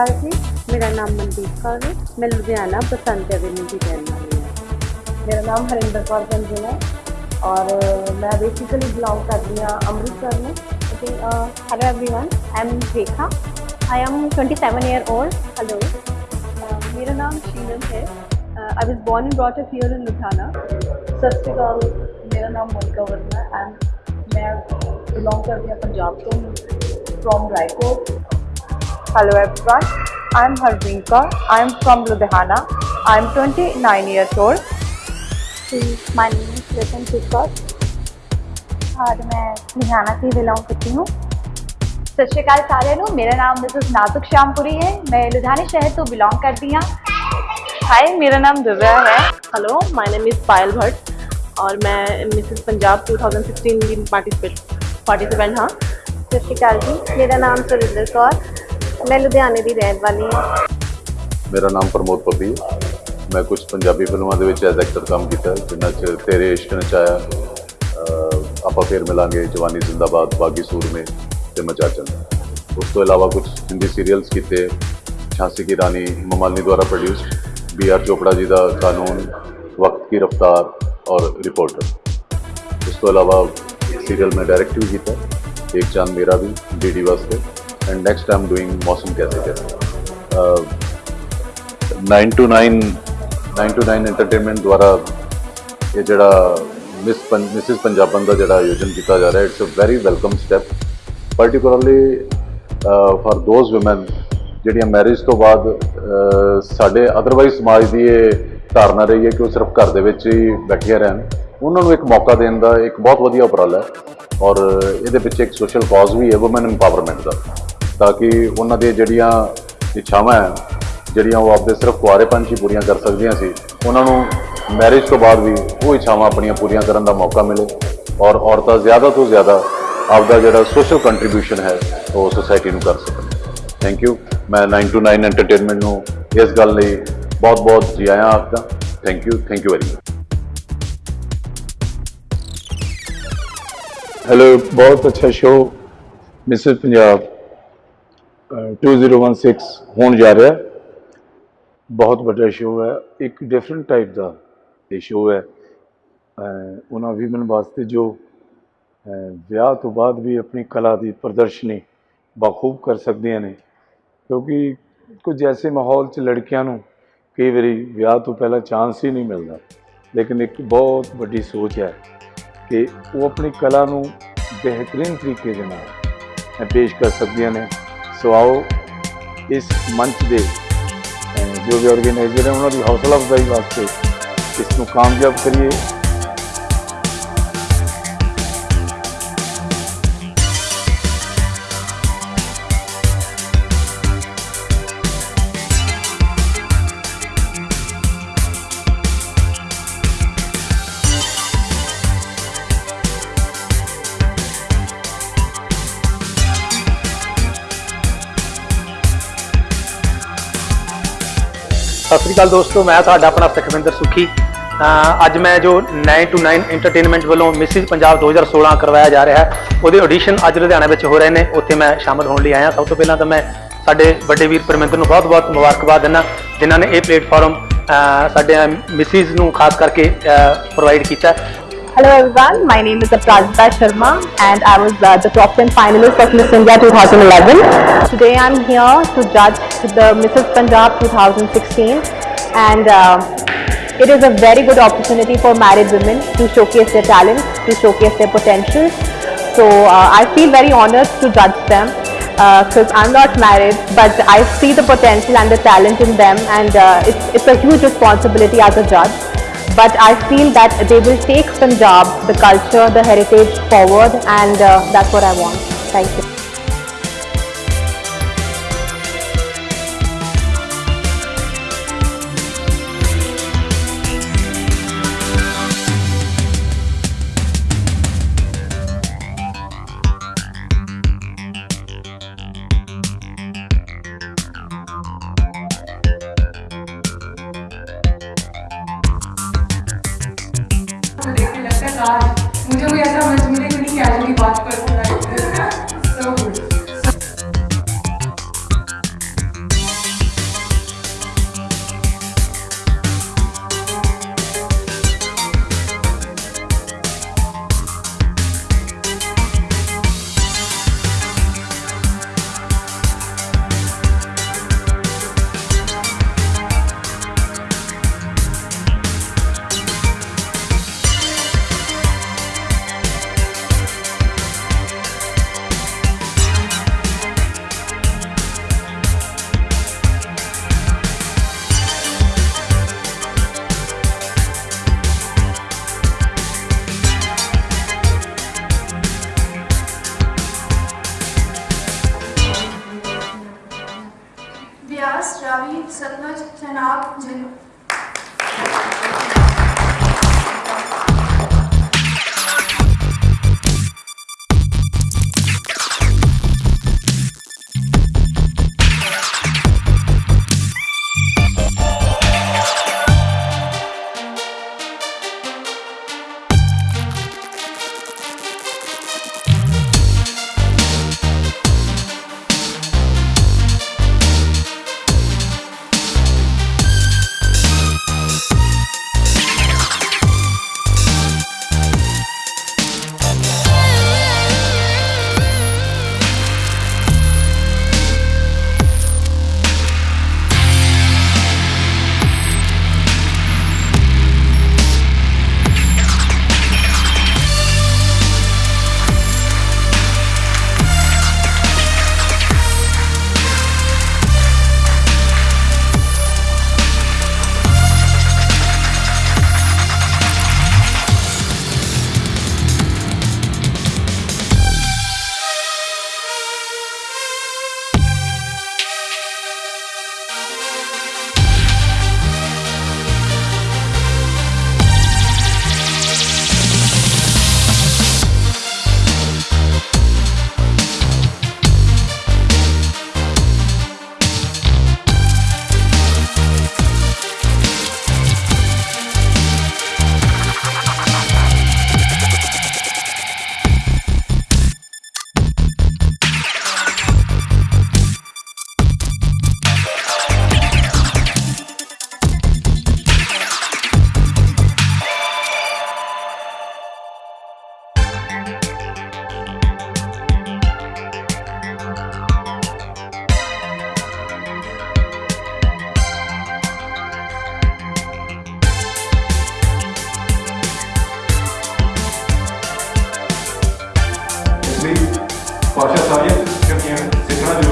नमस्कार जी। मेरा नाम मनदीप कौर है। मैं लुधियाना बसंत एवेन्यू की रहने वाली हूँ। मेरा नाम हरिंदर कौर गंजन है और मैं बेसिकली बिलोंग कर रही हूँ अमृतसर में। Hello everyone I am Rekha I am twenty seven year old hello मेरा नाम शीनम है। I was born in brought up here in Ludhiana. सत श्रीकाल मेरा नाम मोनिका वर्मा एंड मैं बिलोंग करती हूँ पंजाब को from Raikot Hello everyone, I am Harvinka. I am from Ludhiana. I am 29 years old. My name is Ritan Sikot. और मैं लुधियाना से बिलोंग करती हूँ। सत श्रीकाल सारे मेरा नाम मिसेस नाजुक श्यामपुरी है। मैं लुधियाना शहर तो बिलोंग करती हूँ। हाय मेरा नाम दिव्या है। Hello my name is Payal Bhatt और मैं मिसेस पंजाब 2016 की पार्टिसिपेट पार्टिसिपेंट हाँ। सत श्रीकाल जी। मेरा नाम सुरिंदर कौर। ਮੈਂ ਲੁਧਿਆਣੇ ਦੀ ਰਹਿਣ ਵਾਲੀ ਹਾਂ। ਮੇਰਾ ਨਾਮ ਪ੍ਰਮੋਦ ਪੱਬੀ ਮੈਂ ਕੁਝ ਪੰਜਾਬੀ ਫਿਲਮਾਂ ਦੇ ਵਿੱਚ ਐਜ਼ ਐਕਟਰ ਕੰਮ ਕੀਤਾ ਹੈ, ਜਿਨ੍ਹਾਂ 'ਚ ਤੇਰੇ ਇਸ਼ਕ ਨਚਾਇਆ ਅਹ ਆਪਾਂ ਫੇਰ ਮਿਲਾਂਗੇ ਜਵਾਨੀ ਜ਼ਿੰਦਾਬਾਦ ਬਾਗੀ ਸੂਰਮੇ ਤੇ ਮਚਾਚਨ ਉਸ ਤੋਂ ਇਲਾਵਾ ਕੁਝ ਹਿੰਦੀ ਸੀਰੀਅਲਸ ਕੀਤੇ ਝਾਂਸੀ ਕੀ ਰਾਣੀ ਮਮਾਲਨੀ ਦੁਆਰਾ ਪ੍ਰੋਡਿਊਸਡ ਬੀ ਆਰ ਚੋਪੜਾ ਜੀ ਦਾ ਕਾਨੂੰਨ ਵਕਤ ਕੀ ਰਫਤਾਰ ਔਰ ਰਿਪੋਰਟਰ ਉਸ ਤੋਂ ਇਲਾਵਾ ਸੀਰੀਅਲ ਮੈਂ ਡਾਇਰੈਕਟ ਵੀ ਕੀਤਾ ਇੱਕ ਚਾਂਦ ਮੇਰਾ ਵੀ ਡੀਡੀ ਵਾਸਤੇ। And next I am doing ਮੌਸਮ ਕੈਸੇ ਕੈਸੇ ਅਹ 9 to 9 9 to 9 ਐਂਟਰਟੇਨਮੈਂਟ ਦੁਆਰਾ ਇਹ ਜਿਹੜਾ ਮਿਸ ਮਿਸਿਸ ਪੰਜਾਬਨ ਦਾ ਜਿਹੜਾ ਆਯੋਜਨ ਕੀਤਾ ਜਾ ਰਿਹਾ it's a very welcome step particularly for those women ਜਿਹੜੀਆਂ ਮੈਰਿਜ ਤੋਂ ਬਾਅਦ ਸਾਡੇ ਅਦਰਵਾਈਜ਼ ਸਮਾਜ ਦੀ ਇਹ ਧਾਰਨਾ ਰਹੀ ਹੈ ਕਿ ਉਹ ਸਿਰਫ ਘਰ ਦੇ ਵਿੱਚ ਹੀ ਬੈਠੀਆਂ ਰਹਿਣ ਉਹਨਾਂ ਨੂੰ ਇੱਕ ਮੌਕਾ ਦੇਣ ਦਾ ਇੱਕ ਬਹੁਤ ਵਧੀਆ ਉਪਰਾਲਾ ਹੈ ਔਰ ਇਹਦੇ ਵਿੱਚ ਇੱਕ ਸੋਸ਼ਲ ਕਾਜ਼ ਵੀ ਹੈ ਔਮਨ ਇੰਪਾਵਰਮੈਂਟ ਦਾ ਤਾਂ ਕਿ ਉਹਨਾਂ ਦੀਆਂ ਜਿਹੜੀਆਂ ਇੱਛਾਵਾਂ ਹੈ, ਜਿਹੜੀਆਂ ਉਹ ਆਪਦੇ ਸਿਰਫ ਕੁਆਰੇਪਨ 'ਚ ਹੀ ਪੂਰੀਆਂ ਕਰ ਸਕਦੀਆਂ ਸੀ, ਉਹਨਾਂ ਨੂੰ ਮੈਰਿਜ ਤੋਂ ਬਾਅਦ ਵੀ ਉਹ ਇੱਛਾਵਾਂ ਆਪਣੀਆਂ ਪੂਰੀਆਂ ਕਰਨ ਦਾ ਮੌਕਾ ਮਿਲੇ ਔਰ ਔਰਤਾਂ ਜ਼ਿਆਦਾ ਤੋਂ ਜ਼ਿਆਦਾ ਆਪਦਾ ਜਿਹੜਾ ਸੋਸ਼ਲ ਕੰਟਰੀਬਿਊਸ਼ਨ ਹੈ, ਉਹ ਸੋਸਾਇਟੀ ਨੂੰ ਕਰ ਸਕਣ। ਥੈਂਕ ਯੂ ਮੈਂ 9 ਟੂ 9 ਐਂਟਰਟੇਨਮੈਂਟ ਨੂੰ ਇਸ ਗੱਲ ਲਈ ਬਹੁਤ-ਬਹੁਤ ਜੀ ਆਇਆਂ ਆਪਦਾ thank you thank you very much hello ਬਹੁਤ ਅੱਛਾ ਸ਼ੋਅ ਮਿਸਿਸ ਪੰਜਾਬ 2016 ਹੋਣ ਜਾ ਰਿਹਾ। ਬਹੁਤ ਵੱਡਾ ਸ਼ੋਅ ਹੈ। ਇੱਕ ਡਿਫਰੈਂਟ ਟਾਈਪ ਦਾ ਇਹ ਸ਼ੋਅ ਹੈ। ਉਹਨਾਂ ਵੀਮਨ ਵਾਸਤੇ ਜੋ ਵਿਆਹ ਤੋਂ ਬਾਅਦ ਵੀ ਆਪਣੀ ਕਲਾ ਦੀ ਪ੍ਰਦਰਸ਼ਨੀ ਬਾਖੂਬ ਕਰ ਸਕਦੀਆਂ ਨੇ। ਕਿਉਂਕਿ ਕੁਝ ਐਸੇ ਮਾਹੌਲ 'ਚ ਲੜਕੀਆਂ ਨੂੰ ਕਈ ਵਾਰੀ ਵਿਆਹ ਤੋਂ ਪਹਿਲਾਂ ਚਾਂਸ ਹੀ ਨਹੀਂ ਮਿਲਦਾ। ਲੇਕਿਨ ਇੱਕ ਬਹੁਤ ਵੱਡੀ ਸੋਚ ਹੈ ਕਿ ਉਹ ਆਪਣੀ ਕਲਾ ਨੂੰ ਬਿਹਤਰੀਨ ਤਰੀਕੇ ਦੇ ਨਾਲ ਪੇਸ਼ ਕਰ ਸਕਦੀਆਂ ਨੇ। ਸੋ ਆਓ ਇਸ ਮੰਚ ਦੇ ਜੋ ਵੀ ਆਰਗੇਨਾਈਜ਼ਰ ਹੈ ਉਹਨਾਂ ਦੀ ਹੌਸਲਾ ਅਫਜ਼ਾਈ ਵਾਸਤੇ ਇਸ ਨੂੰ ਕਾਮਯਾਬ ਕਰੀਏ। ਸਤਿ ਸ੍ਰੀ ਅਕਾਲ ਦੋਸਤੋ, ਮੈਂ ਤੁਹਾਡਾ ਆਪਣਾ ਸੁਖਵਿੰਦਰ ਸੁਖੀ। ਅੱਜ ਮੈਂ ਜੋ 9 to 9 ਐਂਟਰਟੇਨਮੈਂਟ ਵੱਲੋਂ ਮਿਸਿਸ ਪੰਜਾਬ 2016 ਕਰਵਾਇਆ ਜਾ ਰਿਹਾ ਹੈ, ਉਹਦੇ ਆਡੀਸ਼ਨ ਅੱਜ ਲੁਧਿਆਣਾ ਵਿੱਚ ਹੋ ਰਹੇ ਨੇ, ਉੱਥੇ ਮੈਂ ਸ਼ਾਮਲ ਹੋਣ ਲਈ ਆਇਆ। ਸਭ ਤੋਂ ਪਹਿਲਾਂ ਤਾਂ ਮੈਂ ਸਾਡੇ ਵੱਡੇ ਵੀਰ ਪਰਮਿੰਦਰ ਨੂੰ ਬਹੁਤ-ਬਹੁਤ ਮੁਬਾਰਕਬਾਦ ਦਿੰਦਾ, ਜਿਨ੍ਹਾਂ ਨੇ ਇਹ ਪਲੇਟਫਾਰਮ ਸਾਡੇ ਮਿਸਿਸ ਨੂੰ ਖਾਸ ਕਰਕੇ ਪ੍ਰੋਵਾਈਡ ਕੀਤਾ। Hello everyone, my name is Aprazita Sharma and I was uh, the top 10 finalist of Miss India 2011. Today I'm here to judge the Mrs. Punjab 2016 and um, it is a very good opportunity for married women to showcase their talents, to showcase their potential. So uh, I feel very honored to judge them because I'm not married but I see the potential and the talent in them and uh, it's, it's a huge responsibility as a judge but I feel that they will take Punjab, the culture, the heritage forward, and uh, that's what I want. Thank you. देख के लगता है काश मुझे कोई ऐसा मंच मिले कि नहीं कैजुअली बात कर Rab Janu.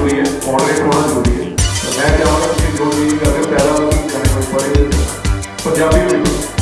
ਜ਼ਰੂਰੀ ਹੈ ਮੋਡਰੇਟ ਹੋਣਾ ਜ਼ਰੂਰੀ ਹੈ। ਮੈਂ ਚਾਹਾਂਗਾ ਕਿ ਜੋ ਵੀ ਕਰ ਪਹਿਲਾਂ ਉਹਨੂੰ ਕਰਨਾ ਪੜੇ ਪੰਜਾਬੀ ਵਿੱਚ